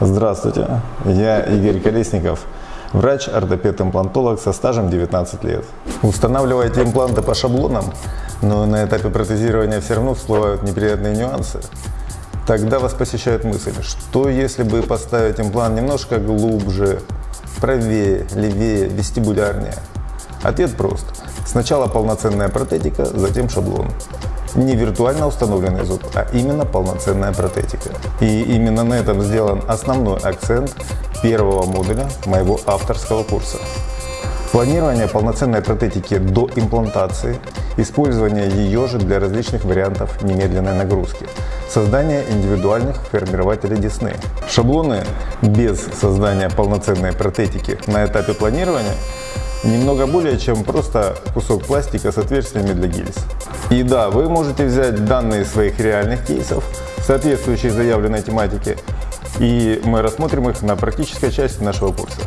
Здравствуйте, я Игорь Колесников, врач-ортопед-имплантолог со стажем 19 лет. Устанавливаете импланты по шаблонам, но на этапе протезирования все равно всплывают неприятные нюансы. Тогда вас посещает мысль, что если бы поставить имплант немножко глубже, правее, левее, вестибулярнее? Ответ прост. Сначала полноценная протетика, затем шаблон не виртуально установленный зуб, а именно полноценная протетика. И именно на этом сделан основной акцент первого модуля моего авторского курса. Планирование полноценной протетики до имплантации, использование ее же для различных вариантов немедленной нагрузки, создание индивидуальных формирователей десны. Шаблоны без создания полноценной протетики на этапе планирования немного более чем просто кусок пластика с отверстиями для гильз. И да, вы можете взять данные своих реальных кейсов, соответствующие заявленной тематике, и мы рассмотрим их на практической части нашего курса.